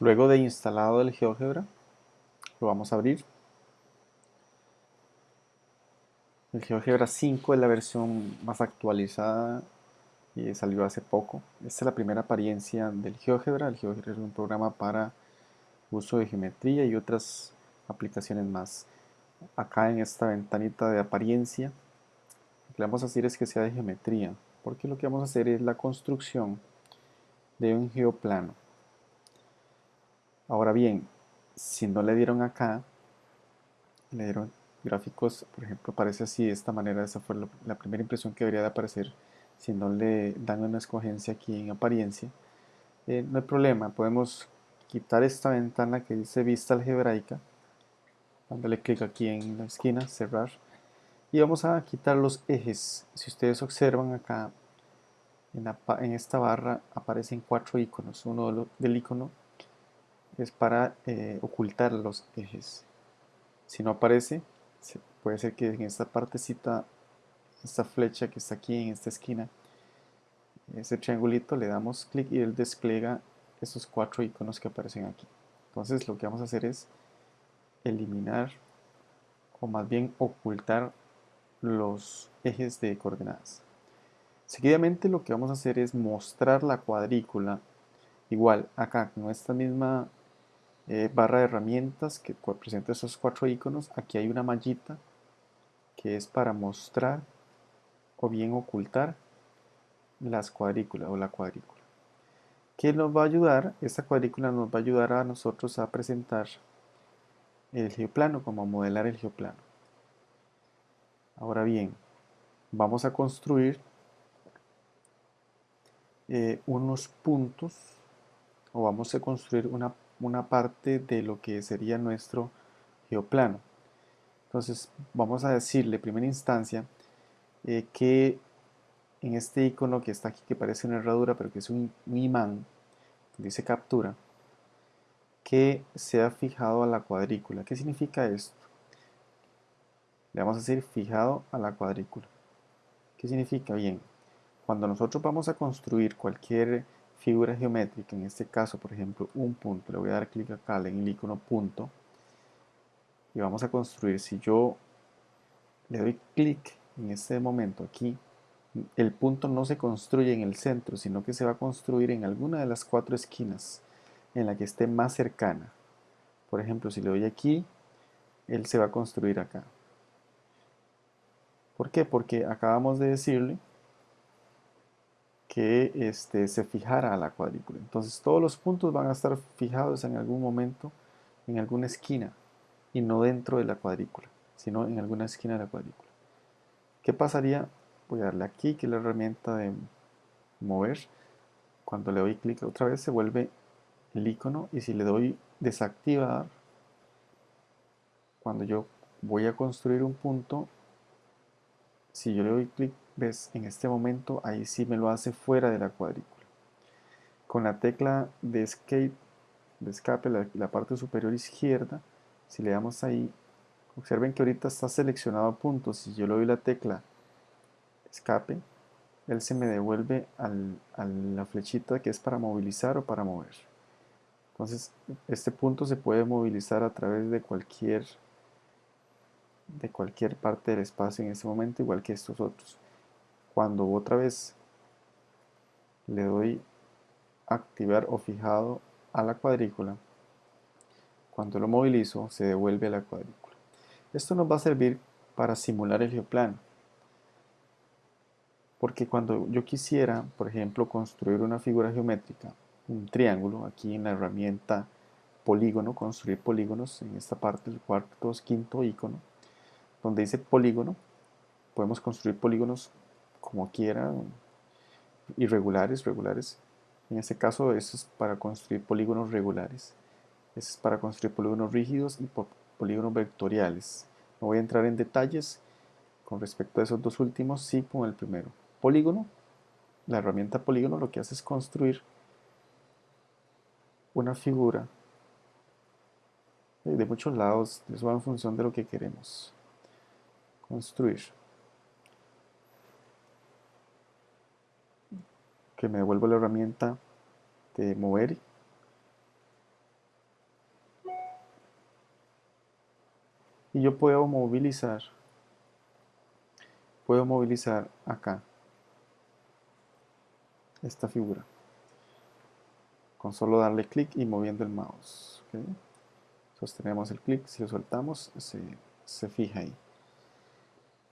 Luego de instalado el GeoGebra, lo vamos a abrir. El GeoGebra 5 es la versión más actualizada y salió hace poco. Esta es la primera apariencia del GeoGebra. El GeoGebra es un programa para uso de geometría y otras aplicaciones más. Acá en esta ventanita de apariencia, lo que vamos a hacer es que sea de geometría, porque lo que vamos a hacer es la construcción de un geoplano. Ahora bien, si no le dieron acá, le dieron gráficos, por ejemplo, aparece así de esta manera, esa fue la primera impresión que debería de aparecer si no le dan una escogencia aquí en apariencia. Eh, no hay problema, podemos quitar esta ventana que dice vista algebraica, dándole clic aquí en la esquina, cerrar, y vamos a quitar los ejes. Si ustedes observan acá, en, esta barra aparecen cuatro iconos. Uno del icono es para eh, ocultar los ejes. Si no aparece, puede ser que en esta partecita, esta flecha que está aquí en esta esquina, ese triangulito, le damos clic y él despliega estos cuatro iconos que aparecen aquí. Entonces lo que vamos a hacer es eliminar o más bien ocultar los ejes de coordenadas. Seguidamente lo que vamos a hacer es mostrar la cuadrícula igual acá con esta misma eh, barra de herramientas que presenta esos cuatro iconos, aquí hay una mallita que es para mostrar o bien ocultar las cuadrículas o la cuadrícula. ¿Qué nos va a ayudar? Esta cuadrícula nos va a ayudar a nosotros a presentar el geoplano, como a modelar el geoplano. Ahora bien, vamos a construir eh, unos puntos o vamos a construir una una parte de lo que sería nuestro geoplano. Entonces vamos a decirle en primera instancia eh, que en este icono que está aquí que parece una herradura pero que es un, imán, dice captura, que sea fijado a la cuadrícula. ¿Qué significa esto? Le vamos a decir fijado a la cuadrícula. ¿Qué significa? Bien, cuando nosotros vamos a construir cualquier figura geométrica, en este caso, por ejemplo, un punto, le voy a dar clic acá en el icono punto y vamos a construir, si yo le doy clic en este momento aquí, el punto no se construye en el centro, sino que se va a construir en alguna de las cuatro esquinas en la que esté más cercana. Por ejemplo, si le doy aquí, él se va a construir acá. ¿Por qué? Porque acabamos de decirle que este, se fijara a la cuadrícula. Entonces todos los puntos van a estar fijados en algún momento en alguna esquina y no dentro de la cuadrícula, sino en alguna esquina de la cuadrícula. ¿Qué pasaría? Voy a darle aquí, que es la herramienta de mover. Cuando le doy clic otra vez se vuelve el icono y si le doy desactivar, cuando yo voy a construir un punto, si yo le doy clic ¿Ves? En este momento ahí sí me lo hace fuera de la cuadrícula. Con la tecla de escape, de escape, la, parte superior izquierda, si le damos ahí, observen que ahorita está seleccionado a puntos. Si yo le doy la tecla escape, él se me devuelve a la flechita que es para movilizar o para mover. Entonces, este punto se puede movilizar a través de cualquier de cualquier parte del espacio en este momento, igual que estos otros cuando otra vez le doy activar o fijado a la cuadrícula, cuando lo movilizo se devuelve a la cuadrícula. Esto nos va a servir para simular el geoplano. Porque cuando yo quisiera, por ejemplo, construir una figura geométrica, un triángulo, aquí en la herramienta polígono, construir polígonos, en esta parte, el cuarto, quinto icono, donde dice polígono, podemos construir polígonos como quiera, irregulares, regulares. En este caso, eso es para construir polígonos regulares. Eso es para construir polígonos rígidos y polígonos vectoriales. No voy a entrar en detalles con respecto a esos dos últimos, sí con el primero. Polígono, la herramienta polígono lo que hace es construir una figura de muchos lados, eso va en función de lo que queremos construir. que me devuelva la herramienta de mover y yo puedo movilizar puedo movilizar acá esta figura con solo darle clic y moviendo el mouse sostenemos el clic, si lo soltamos se, se fija ahí.